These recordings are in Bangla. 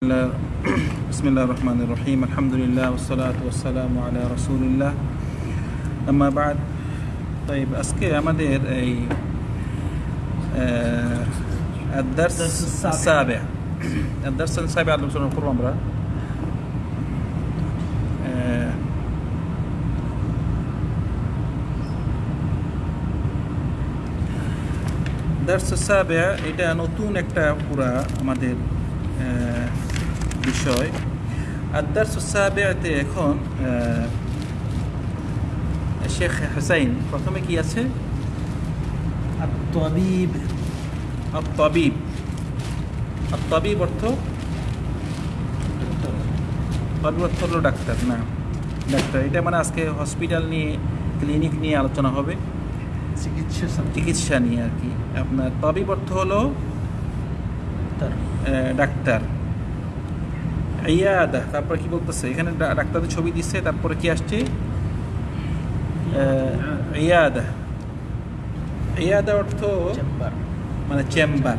الله بسم الله الرحمن الرحيم الحمد لله والصلاة والسلام على رسول الله أما بعد طيب আজকে আমাদের এই আহ, الدرس الدرس السابع. السابع الدرس السابع আলোচনা করবো আমরা আহ, দার্স সাবে এটা নতুন একটা পুরা আমাদের আহ, বিষয়। আদার সুসাবেতে এখন শেখ হাসাইন প্রথমে কি আছে? তবিব তবিব তবিব অর্থ? তবিব অর্থ হলো ডাক্তার না। ডাক্তার এটা মানে আজকে হসপিটাল নিয়ে ক্লিনিক নিয়ে আলোচনা হবে। চিকিৎসা চিকিৎসা নিয়ে আর কি। আপনার তবিব অর্থ হলো? ডাক্তার। আহ, ডাক্তার ইয়াদা তারপরে কি বলতেছে এখানে ডা- ডাক্তারের ছবি দিচ্ছে তারপরে কি আসছে আহ, ইয়াদা ইয়াদা অর্থ চেম্বার মানে চেম্বার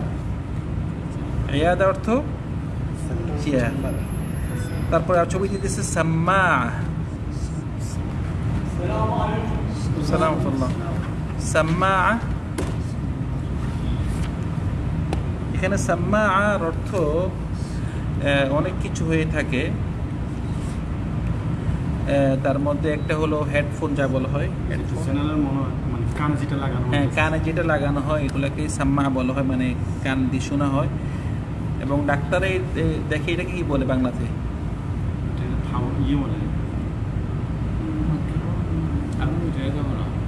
ইয়াদা অর্থ চেয়ার তারপরে আর ছবি দিতেছে সাম্মা সালামতুল্লাহ সাম্মা এখানে সাম্মার অর্থ আহ, অনেক কিছু হয়ে থাকে। তার মধ্যে একটা হলো হেডফোন যা বলা হয়। মনে হয় মানে কানে যেটা লাগানো হ্যাঁ। কানে যেটা লাগানো হয় এগুলোকে সাম্মা বলা হয় মানে কান দিয়ে শোনা হয়। এবং ডাক্তারে দেখে এটাকে কি বলে বাংলাতে? ইয়ে বলে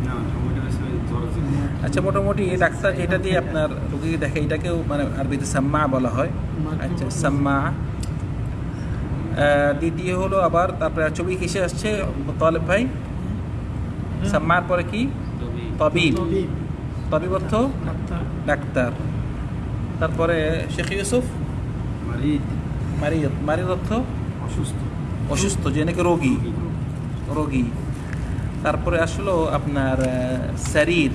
না থার্মোমিটার আসলে ধরা যায়। আচ্ছা মোটামুটি এই ডাক্তার এটা দিয়ে আপনার রোগীকে দেখে এটাকেও মানে আরবিতে সাম্মা বলা হয়। আচ্ছা সাম্মা। দ্বিতীয় হলো আবার তারপরে ছবি কিসে আসছে তলেব ভাই? সাম্মার পরে কি? তবিব। তবিব অর্থ ডাক্তার। তারপরে শেখ ইউসুফ? মারিদ। মারিদ। অর্থ? অসুস্থ। অসুস্থ যে নাকি রোগী। রোগী। তারপরে আসলো আপনার শরীর।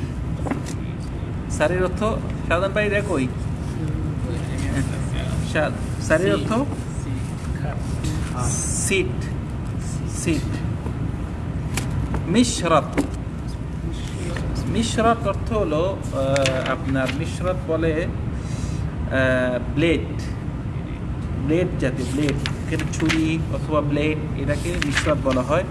শরীর অর্থ সাধারণ ভাই দেখোই শরীর অর্থ? সিট। সিট। মিশরত। মিশরত অর্থ হলো আপনার মিশরত বলে ব্লেড। ব্লেড জাতীয়, ব্লেড। ছুরি অথবা ব্লেড এটাকে মিশরত বলা হয়।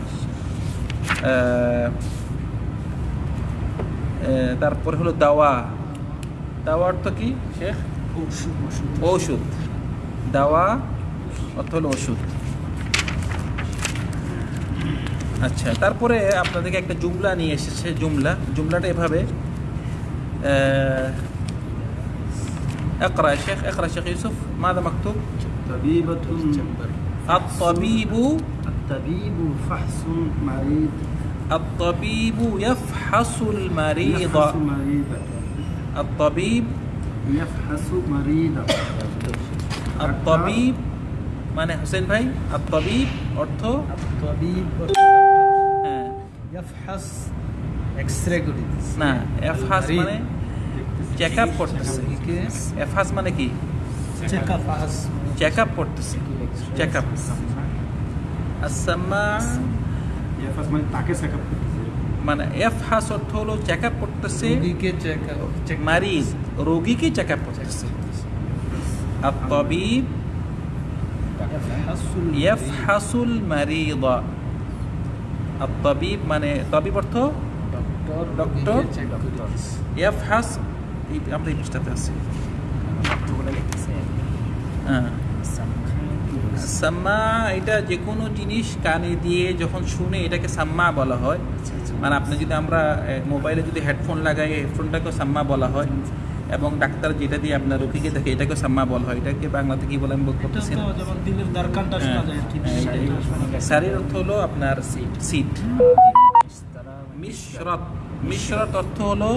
তারপরে হলো দাওয়া দাওয়া অর্থ কি শেখ ওষুধ ওষুধ ঔষধ দাওয়া অর্থ হলো ওষুধ আচ্ছা তারপরে আপনাদেরকে একটা জুমলা নিয়ে এসেছে জুমলা জুমলাটা এভাবে আহ, اقرا يا شيخ اقرا شيخ يوسف ماذا مكتوب طبيبة চেম্বার الطبيب الطبيب فحص مريض الطبيب يفحص المريض يفحص مريضا الطبيب يفحص مريضا الطبيب মানে হোসেন ভাই الطبيب অর্থ তবিব হ্যাঁ ইয়াফহাস এক্সরে করে দিচ্ছে না এফহাস মারিদ। মানে চেক আপ করতেছে এফহাস মানে কি চেক আপ আস চেক আপ করতেছে চেক আপ আসাম্মা يفحص মানে তাকে চেক আপ করতেছে মানে এফহাস অর্থ হলো চেক আপ করতেছে রোগীকে চেক আপ চেক মারিজ রোগীকে চেক আপ করতেছে الطبيب ইয়াফহাসুল يفحص المريض الطبيب মানে তবিব অর্থ ডক্টর ডক্টর চেক করে দিচ্ছে يفحص এই আমরা এই পৃষ্ঠাতে আছি হ্যাঁ সাম্মা এটা যে কোনো জিনিস কানে দিয়ে যখন শুনে এটাকে সাম্মা বলা হয়। মানে আপনি যদি আমরা মোবাইলে যদি হেডফোন লাগাই হেডফোনটাকেও সাম্মা বলা হয়। এবং ডাক্তার যেটা দিয়ে আপনার রোগীকে দেখে এটাকে সাম্মা বলা হয়। এটাকে বাংলাতে কি বলে আমি বলতে এটা পারতেছি তো না। যেমন দিলের দরকারটা শোনা যায় আর কি হ্যাঁ, এটাই। শারীর অর্থ হলো আপনার সিট সিট মিশরত। মিশরত অর্থ হলো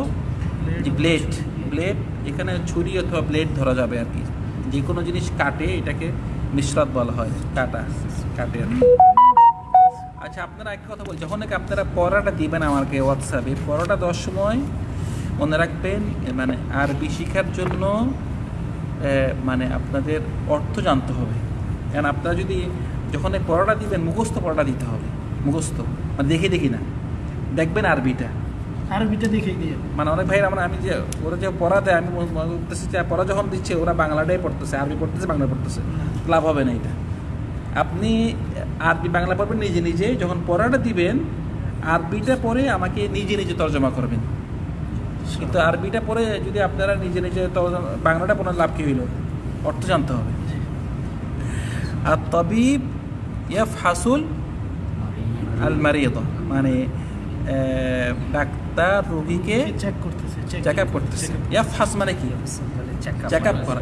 যে ব্লেড ব্লেড এখানে ছুরি অথবা ব্লেড ধরা যাবে আর কি। যে কোনো জিনিস কাটে এটাকে। মিশরত বলা হয়। কাটা কাটে আর কি। আচ্ছা আপনারা এক কথা বল যখন আপনারা পড়াটা দিবেন আমাকে হোয়াটসঅ্যাপে পড়াটা দশ সময় মনে রাখবেন মানে আরবি শিখার জন্য মানে আপনাদের অর্থ জানতে হবে। কারণ আপনারা যদি যখন পড়াটা দিবেন, মুখস্থ পড়াটা দিতে হবে। মুখস্থ। মানে দেখে দেখি না। দেখবেন আরবিটা। আরবিটা দেখে দিয়ে মানে অনেক ভাই আমরা আমি যে ওরা যে পড়া দেয় আমি মনে করতেছি যে পড়া যখন দিচ্ছে ওরা বাংলাটাই পড়তেছে আরবি পড়তেছে বাংলা পড়তেছে। লাভ হবে না এটা। আপনি আরবি বাংলা পড়বেন নিজে নিজে যখন পড়াটা দিবেন আরবিটা পরে আমাকে নিজে নিজে তর্জমা করবেন। কিন্তু আরবিটা পরে যদি আপনারা নিজে নিজে তর্জমা বাংলাটা পড়ার লাভ কী হইল? অর্থ জানতে হবে। আর তবিব ইয়াফ হাসুল আল মারিয়দ মানে ডাক্তার রোগীকে চেক করতেছে চেক আপ করতেছে। ইয়াফ হাস মানে কি? চেক আপ করা।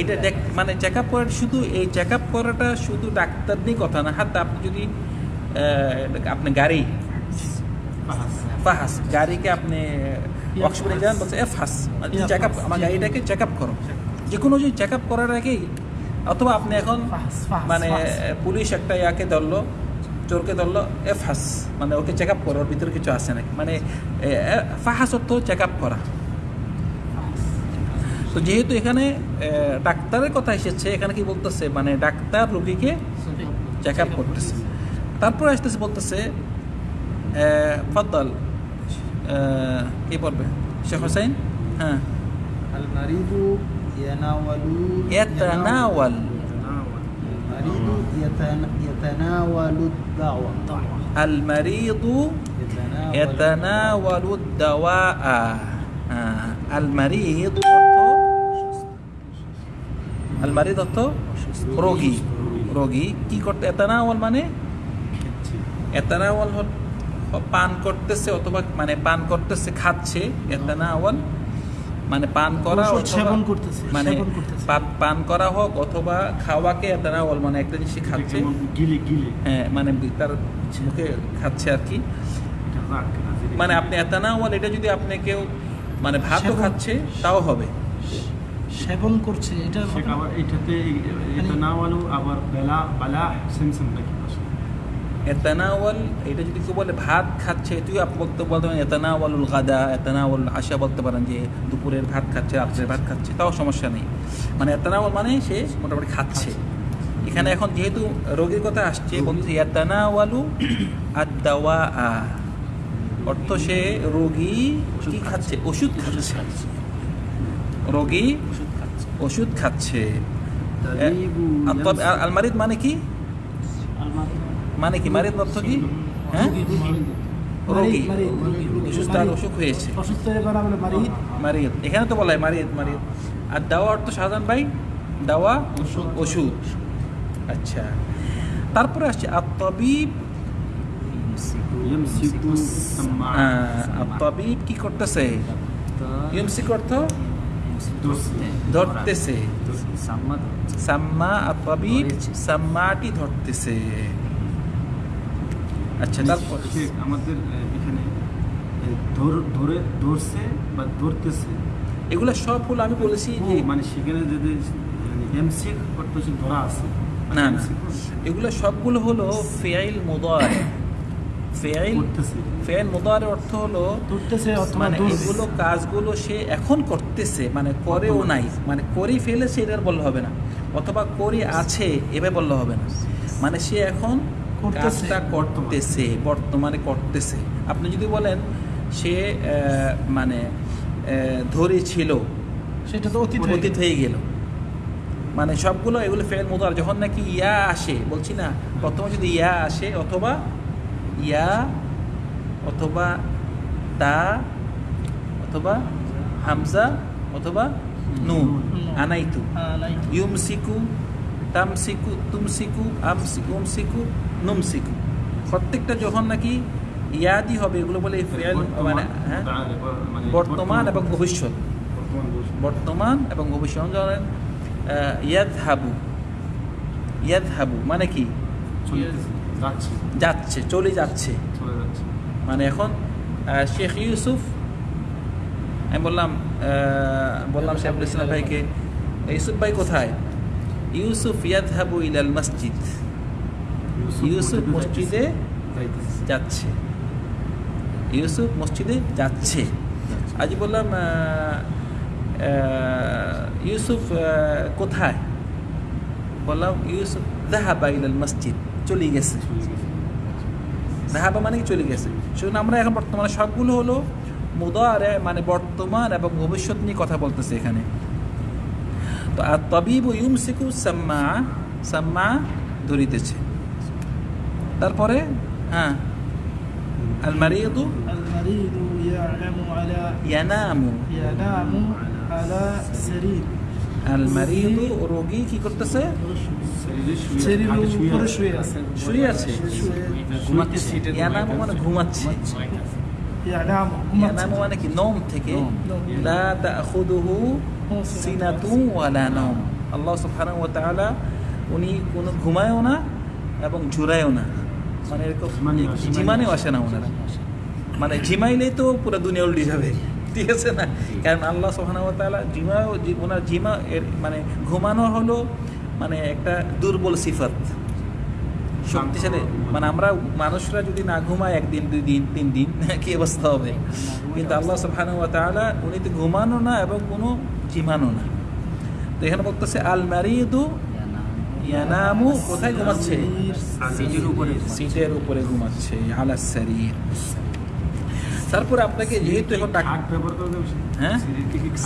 এটা দেখ মানে চেক আপ করা শুধু এই চেক আপ করাটা শুধু ডাক্তার দিয়ে কথা না। হাতে আপনি যদি আপনি গাড়ি ফাহাস। গাড়িকে আপনি ওয়ার্কশপে যান বলছে এফ হাস চেক আপ আমার গাড়িটাকে চেক আপ করো। যে কোনো যে চেক আপ করার আগেই অথবা আপনি এখন মানে পুলিশ একটা ইয়াকে ধরলো চোরকে ধরলো এফহাস মানে ওকে চেক আপ করে ওর ভিতরে কিছু আছে নাকি? মানে ফাহাস অর্থ চেক আপ করা। তো যেহেতু এখানে ডাক্তারের কথা এসেছে এখানে কি বলতেছে? মানে ডাক্তার রুগীকে চেক আপ করতেছে। তারপরে আসতেছে বলতেছে ফদ্দাল কি বলবে শেখ হোসাইন হ্যাঁ। ইয়াতানাওয়াল। المريض يتن- يتناول الدعوة المريض يتناول يتناول الدواء হ্যাঁ المريض অর্থ المريض অর্থ রোগী রোগী কি করতে এতানাওয়াল মানে এতানাওয়াল হল- পান করতেছে অথবা মানে পান করতেছে খাচ্ছে এতানাওয়াল মানে পান করা সেবন করতেছে, মানে পান করা হোক অথবা খাওয়াকে এতানাওয়াল মানে একটা জিনিস খাচ্ছে। যেমন গিলে গিলে। হ্যাঁ মানে তার মুখে খাচ্ছে আর কি। মানে আপনি এতানাওয়াল এটা যদি আপনি কেউ মানে ভাতও খাচ্ছে তাও হবে। সেবন করছে এটা আবার এটাতে এটা না হলো আবার বেলা বালা সেমসেম নাকি? এতানাওয়াল এটা যদি কেউ বলে ভাত খাচ্ছে তুই আপ বলতে বলতে পারেন এতানাওয়ালুল গাদা এতানাওয়াল আশা বলতে পারেন যে দুপুরের ভাত খাচ্ছে রাত্রের ভাত খাচ্ছে তাও সমস্যা নেই। মানে এতানাওয়াল মানে সে মোটামুটি খাচ্ছে। এখানে এখন যেহেতু রোগীর কথা আসছে বলছে এতানাওয়ালু আর দাওয়া অর্থ সে রোগী কি খাচ্ছে? ওষুধ খাচ্ছে। রোগী ওষুধ খাচ্ছে। আলমারিদ মানে কি? মানে কি মারিদ অর্থ কি? হ্যাঁ? রোগী সুস্থ অসুখ হয়েছে। মারিদ এখানে তো বলা হয় মারিদ মারিদ আর দাওয়া অর্থ ভাই? দাওয়া ওষুধ। আচ্ছা। তারপরে আসছে আত্মবিব ইয়ামসিকু সাম্মা কি করতেছে? ধরতেছে। সাম্মা সাম্মাটি ধরতেছে। আচ্ছা আমাদের এখানে ধরে ধরছে বা ধরতেছে। এগুলো সব হলো আমি বলেছি যে মানে সেখানে যদি এমসিক করতেছে ধরা আছে। না না। MC এগুলো সবগুলো হলো ফেয়াইল মোদার। ফেয়াইল ফেয়াইল মোদার অর্থ হলো ধরতেছে মানে এগুলো কাজগুলো সে এখন করতেছে মানে করেও নাই। মানে করে ফেলেছে এটা আর বললে হবে না। অথবা করে আছে এভাবে বললে হবে না। মানে সে এখন। কাজটা করতেছে বর্তমানে করতেছে। আপনি যদি বলেন সে মানে আহ, ধরেছিল সেটা তো অতীত অতীত হয়ে গেল। মানে সবগুলো এগুলো ফেল মোদার যখন নাকি ইয়া আসে বলছি না প্রথমে যদি ইয়া আসে অথবা ইয়া অথবা তা অথবা হামজা অথবা নুন আনাইতু। ইউমসিকু তামসিকু তুমসিকু আমসিকু উমসিকু নুমসিকু প্রত্যেকটা যখন নাকি ইয়াদি হবে এগুলো বলে ফেল মানে হ্যাঁ? মানে বর্তমান এবং ভবিষ্যৎ। বর্তমান এবং ভবিষ্যৎ। ধরেন ইয়াদ হাবু ইয়াদ হাবু মানে কি? যাচ্ছে। চলে যাচ্ছে। মানে এখন শেখ ইউসুফ আমি বললাম বললাম শেখুল ইসলাম ভাইকে ইউসুফ ভাই কোথায়? ইউসুফ ইয়াদ হাবু ইলাল মসজিদ। ইউসুফ মসজিদে যাচ্ছে। ইউসুফ মসজিদে যাচ্ছে। আজ বললাম ইউসুফ কোথায়? বললাম ইউসুফ দাহাবা ইলাল মসজিদ চলে গেছে। দাহাবা মানে কি? চলে গেছে। সেজন্য আমরা এখন বর্তমানে সবগুলো হলো মুদারে মানে বর্তমান এবং ভবিষ্যৎ নিয়ে কথা বলতেছে এখানে। তো আর তবিব ইউমসিকু সাম্মা সাম্মা ধরিতেছে তারপরে হ্যাঁ আল মারিদু আল মারিদু ইয়ালামু আলা ইয়ানামু ইয়ানামু আলা সারির আল মারিদু রোগী কি করতেছে শুয়ে আছে ঘুমাচ্ছে ইয়ানামু মানে ঘুমাচ্ছে ইয়ানামু মানে কি নম থেকে লা তাখুদুহু সিনাতু ওয়ালা নম আল্লাহ সুবহানাহু ওয়া তাআলা উনি কোনো ঘুমায়ও না এবং ঝুরায়ও না। মানে এরকম। জিমানেও আসে না। ওনারা। মানে ঝিমাইলেই তো পুরো দুনিয়া উল্টে যাবে। ঠিক আছে না? কারণ আল্লাহ সুবহানাহু ওয়া তাআলা জিমাও ওনার জিমা এর মানে ঘুমানো হলো মানে একটা দুর্বল সিফাত। শক্তিশালী। মানে। আমরা মানুষরা যদি না ঘুমায় একদিন দুই দিন তিন দিন কি অবস্থা হবে? কিন্তু আল্লাহ সুবহানাহু ওয়া তাআলা উনি তো ঘুমানো না এবং কোনো জিমানো না। তো এখানে বলতেছে আল মারিদু ইয়ানামু। কোথায় ঘুমাচ্ছে? সিটের উপরে। সিটের উপরে ঘুমাচ্ছে আলা শরীর তারপর আপনাকে যেহেতু এখন খাট ব্যবহার করে হ্যাঁ?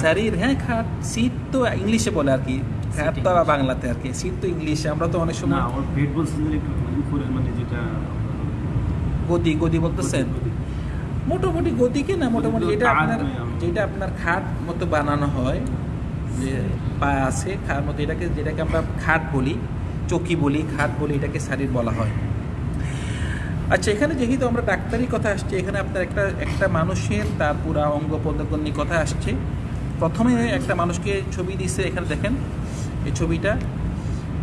শরীর হ্যাঁ খাট। সিট তো ইংলিশে বলে আর কি। খাট তো বাংলাতে আর কি। সিট তো ইংলিশে। আমরা তো অনেক না সময় ওর পেট বলছেন একটু উপরের মানে যেটা গদি গদি বলতেছেন? মোটামুটি গদিকে না মোটামুটি যেটা খাট আপনার যেটা আপনার খাট মতো বানানো হয় যে পা আছে খাট মতো এটাকে যেটাকে আমরা খাট বলি চকি বলি খাট বলি এটাকে শাড়ির বলা হয়। আচ্ছা এখানে যেহেতু আমরা ডাক্তারি কথা আসছে এখানে আপনার একটা একটা মানুষের তার পুরা অঙ্গ প্রত্যঙ্গ কথা আসছে। প্রথমে একটা মানুষকে ছবি দিচ্ছে এখানে দেখেন এই ছবিটা।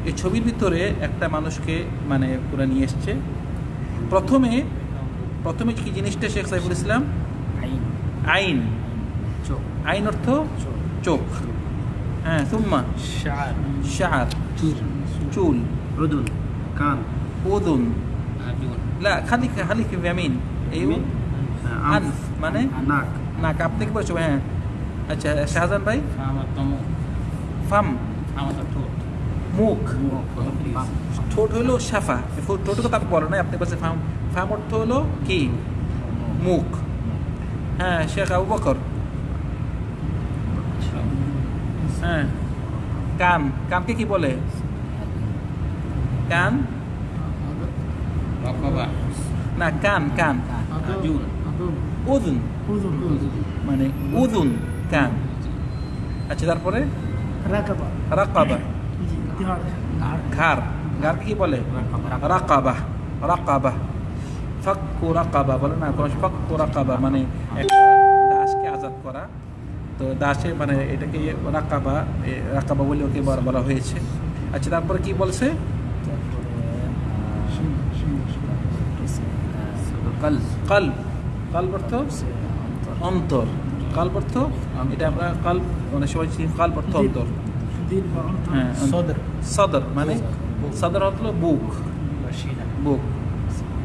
এই ছবির ভিতরে একটা মানুষকে মানে পুরা নিয়ে এসছে। প্রথমে প্রথমে কি জিনিসটা শেখ সাইফুল ইসলাম? আইন। আইন। চোখ। আইন অর্থ? চোখ। হ্যাঁ সুম্মা। শার শার চুল। উদুন কান। ওদুন। লা খালি খালি ভ্যামিন এই আনফ মানে? নাক। নাক। আপনি কি বলছো? হ্যাঁ। আচ্ছা শাহজান ভাই? ফাম ফাম। আমার ঠোঁট মুখ। ঠোঁট হলো শাফা ঠোঁটের কথা বলো না আপনি বলছে ফার্ম ফার্ম অর্থ হলো কি? মুখ। হ্যাঁ শেখ আবু বকর। হ্যাঁ। কান। কানকে কি বলে? কান? না কান কান। উদুন। মানে উদুন কান। আচ্ছা তারপরে? রাকাবা। রাকাবা। ঘাড় ঘাড়কে কি বলে? রাকাবা। রাকাবা ফাক্কু রাকাবা বলে না? কোনো ফাক্কু রাকাবা মানে একটা দাসকে আজাদ করা। তো দাসে মানে এটাকে রাকাবা রাকাবা বলে ওকে বলা- হয়েছে। আচ্ছা তারপরে কি বলছে? কাল কাল কাল অর্থ? অন্তর। কাল অর্থ? এটা আমরা কাল মানে সবাই কাল অর্থ অন্তর।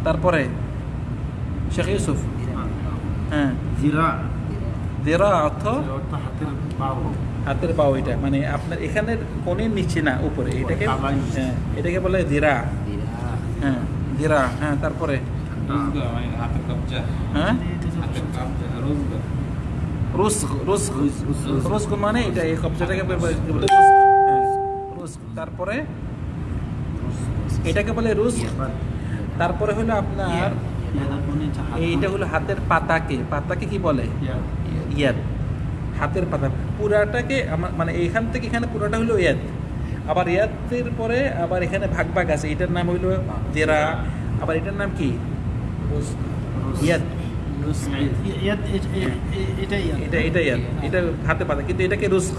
তারপরে শেখ ইউসুফ হাতের পাও এটা। মানে আপনার এখানে কোণের নিচে না উপরে। এটাকে হ্যাঁ এটাকে বলে দিরা। হ্যাঁ দিরা। হ্যাঁ তারপরে? হ্যাঁ? রুস রুস রুস্ক মানে এটা এই কবজাটাকে তারপরে এটাকে বলে রুস্ক। তারপরে হলো আপনার এইটা হলো হাতের পাতাকে। পাতাকে কি বলে? ইয়াদ হাতের পাতা। পুরাটাকে আমার মানে এইখান থেকে এখানে পুরাটা হলো ইয়াদ। আবার ইয়াদের পরে আবার এখানে ভাগ ভাগ আছে। এটার নাম হইল দেরা আবার এটার নাম কি? ইয়াদ। এটা এটা ইয়াদ। এটা হাতে পাতা। কিন্তু এটাকে রুস্ক।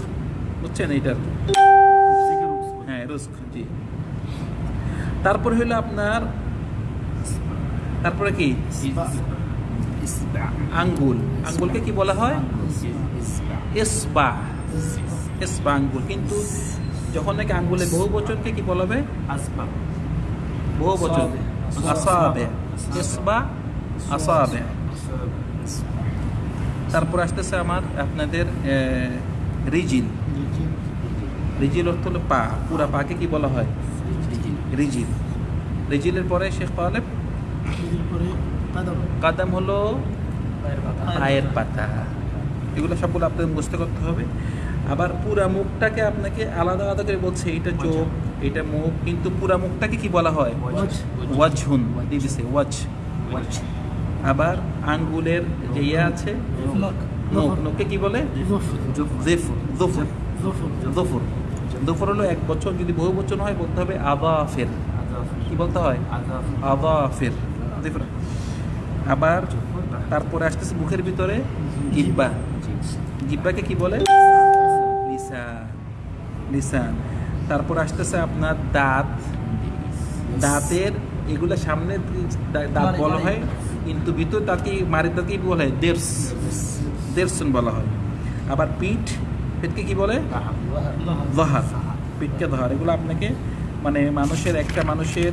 বুঝছেন এইটার? রুস্ক জি। তারপরে হইল আপনার তারপরে কি? আঙ্গুল। আঙ্গুলকে কি বলা হয়? ইসবা। ইসবা। আঙ্গুল। কিন্তু যখন নাকি আঙ্গুলের বহু বচনকে কি বলা হবে? আসবাব বহু বচন। আসাবে। ইসবা আসাবে। তারপর আসতেছে আমার আপনাদের রিজিল। রিজিল অর্থ হলো পা পুরা পাকে কি বলা হয়? রিজিল। রিজিলের পরে শেখ এরপরে কাদাম। হলো পায়ের পাতা। এগুলো সবগুলো আপনাদের মুখস্থ করতে হবে। আবার পুরা মুখটাকে আপনাকে আলাদা আলাদা করে বলছে এটা চোখ এটা মুখ। কিন্তু পুরা মুখটাকে কি বলা হয়? ওয়াজ ওয়াজহুন দিদিছে ওয়াজ। আবার আঙ্গুলের যে ইয়ে আছে নখ। নখ নখকে কি বলে? জফর। জেফুর। জফুর। জফুর হলো এক বছর, যদি বহু বচন হয় বলতে হবে আবা আদাফের কি বলতে হয়? আদাফের জেফুর আবার তারপরে আসতেছে মুখের ভিতরে জিব্বা জিব্বাকে কি বলে? লিসান তারপর আসতেছে আপনার দাঁত। দাঁতের এগুলো সামনে দাঁত বলা হয়, কিন্তু ভিতর দাঁতকে মারি দাঁতকে বলা? হয় দেড়স। দেড়সন বলা হয়। আবার পিঠ, পিঠকে কি বলে? দহার, পিঠকে ধর এগুলো আপনাকে মানে মানুষের, একটা মানুষের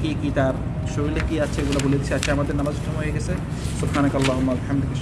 কি কি তার শরীরে কি আছে এগুলো বলে দিচ্ছে। আচ্ছা আমাদের নামাজ হয়ে গেছে। সুবহানাকাল্লাহুম্মা ওয়া বিহামদিকা